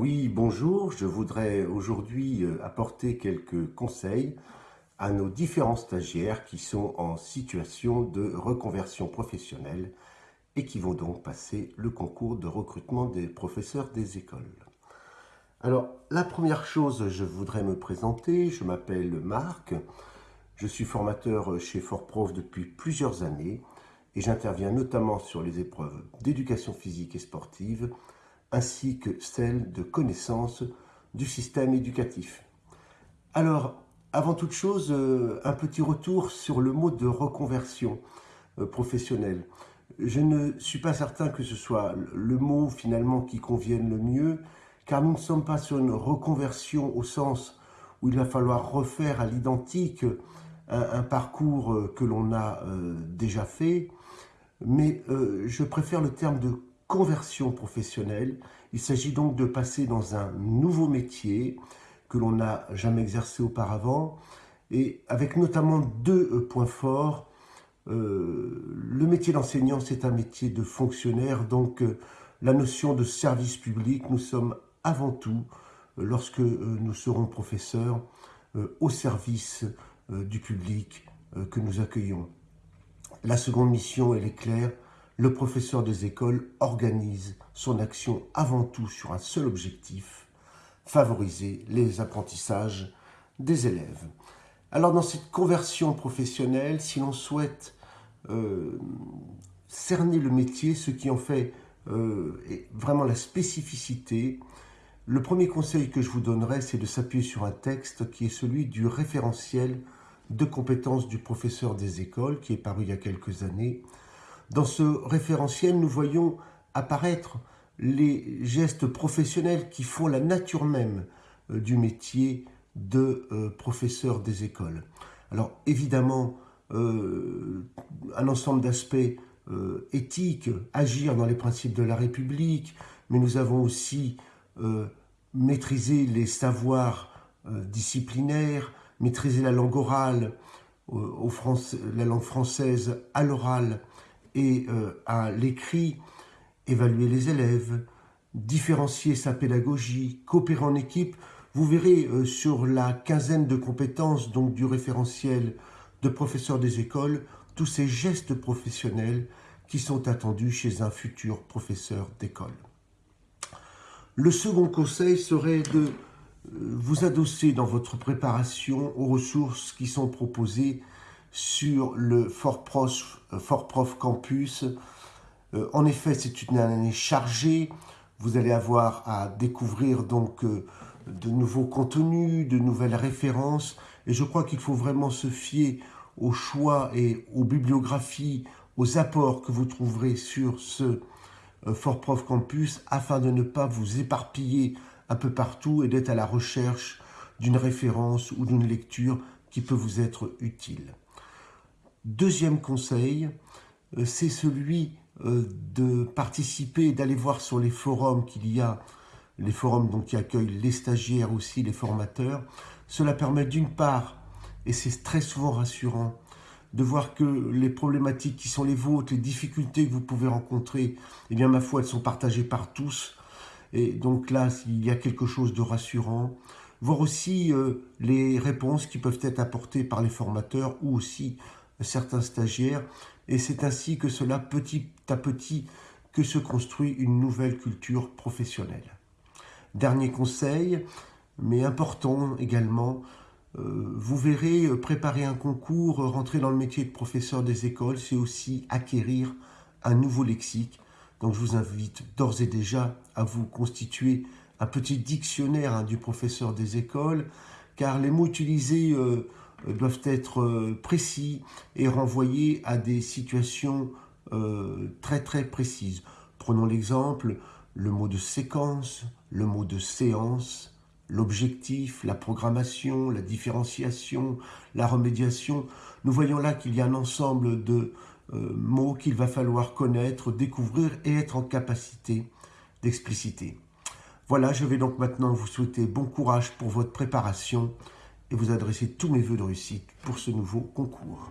Oui, bonjour. Je voudrais aujourd'hui euh, apporter quelques conseils à nos différents stagiaires qui sont en situation de reconversion professionnelle et qui vont donc passer le concours de recrutement des professeurs des écoles. Alors, la première chose, je voudrais me présenter. Je m'appelle Marc. Je suis formateur chez FortProf depuis plusieurs années et j'interviens notamment sur les épreuves d'éducation physique et sportive ainsi que celle de connaissance du système éducatif. Alors, avant toute chose, euh, un petit retour sur le mot de reconversion euh, professionnelle. Je ne suis pas certain que ce soit le mot finalement qui convienne le mieux, car nous ne sommes pas sur une reconversion au sens où il va falloir refaire à l'identique un, parcours euh, que l'on a déjà fait, mais je préfère le terme de conversion professionnelle. Il s'agit donc de passer dans un nouveau métier que l'on n'a jamais exercé auparavant et avec notamment deux euh, points forts. Euh, le métier d'enseignant, c'est un métier de fonctionnaire, donc euh, la notion de service public, nous sommes avant tout, lorsque nous serons professeurs, au service du public que nous accueillons. La seconde mission, elle est claire, le professeur des écoles organise son action avant tout sur un seul objectif, favoriser les apprentissages des élèves. Alors dans cette conversion professionnelle, si l'on souhaite euh, cerner le métier, ce qui en fait euh, vraiment la spécificité, le premier conseil que je vous donnerai, c'est de s'appuyer sur un texte qui est celui du référentiel de compétences du professeur des écoles, qui est paru il y a quelques années, dans ce référentiel, nous voyons apparaître les gestes professionnels qui font la nature même euh, du métier de euh, professeur des écoles. Alors évidemment, euh, un ensemble d'aspects éthiques, agir dans les principes de la République, mais nous avons aussi maîtrisé les savoirs disciplinaires, maîtriser la langue orale, la langue française à l'oral, et euh, à l'écrit, évaluer les élèves, différencier sa pédagogie, coopérer en équipe. Vous verrez euh, sur la quinzaine de compétences donc du référentiel de professeurs des écoles, tous ces gestes professionnels qui sont attendus chez un futur professeur d'école. Le second conseil serait de euh, vous adosser dans votre préparation aux ressources qui sont proposées sur le Fort Prof, euh, Campus. Euh, en effet, c'est une année chargée. Vous allez avoir à découvrir donc euh, de nouveaux contenus, de nouvelles références. Et je crois qu'il faut vraiment se fier aux choix et aux bibliographies, aux apports que vous trouverez sur ce Fort Prof Campus afin de ne pas vous éparpiller un peu partout et d'être à la recherche d'une référence ou d'une lecture qui peut vous être utile. Deuxième conseil, euh, c'est celui euh, de participer, d'aller voir sur les forums qu'il y a, les forums donc qui accueillent les stagiaires aussi, les formateurs. Cela permet d'une part, et c'est très souvent rassurant, de voir que les problématiques qui sont les vôtres, les difficultés que vous pouvez rencontrer, eh bien ma foi, elles sont partagées par tous. Et donc là, il y a quelque chose de rassurant. Voir aussi euh, les réponses qui peuvent être apportées par les formateurs ou aussi certains stagiaires, et c'est ainsi que cela, petit à petit, que se construit une nouvelle culture professionnelle. Dernier conseil, mais important également, euh, vous verrez, euh, préparer un concours, rentrer dans le métier de professeur des écoles, c'est aussi acquérir un nouveau lexique. Donc je vous invite d'ores et déjà à vous constituer un petit dictionnaire hein, du professeur des écoles, car les mots utilisés euh, euh, doivent être euh, précis et renvoyés à des situations euh, très très précises. Prenons l'exemple, le mot de séquence, le mot de séance, l'objectif, la programmation, la différenciation, la remédiation. Nous voyons là qu'il y a un ensemble de mots qu'il va falloir connaître, découvrir et être en capacité d'expliciter. Voilà, je vais donc maintenant vous souhaiter bon courage pour votre préparation et vous adresser tous mes voeux de réussite pour ce nouveau concours.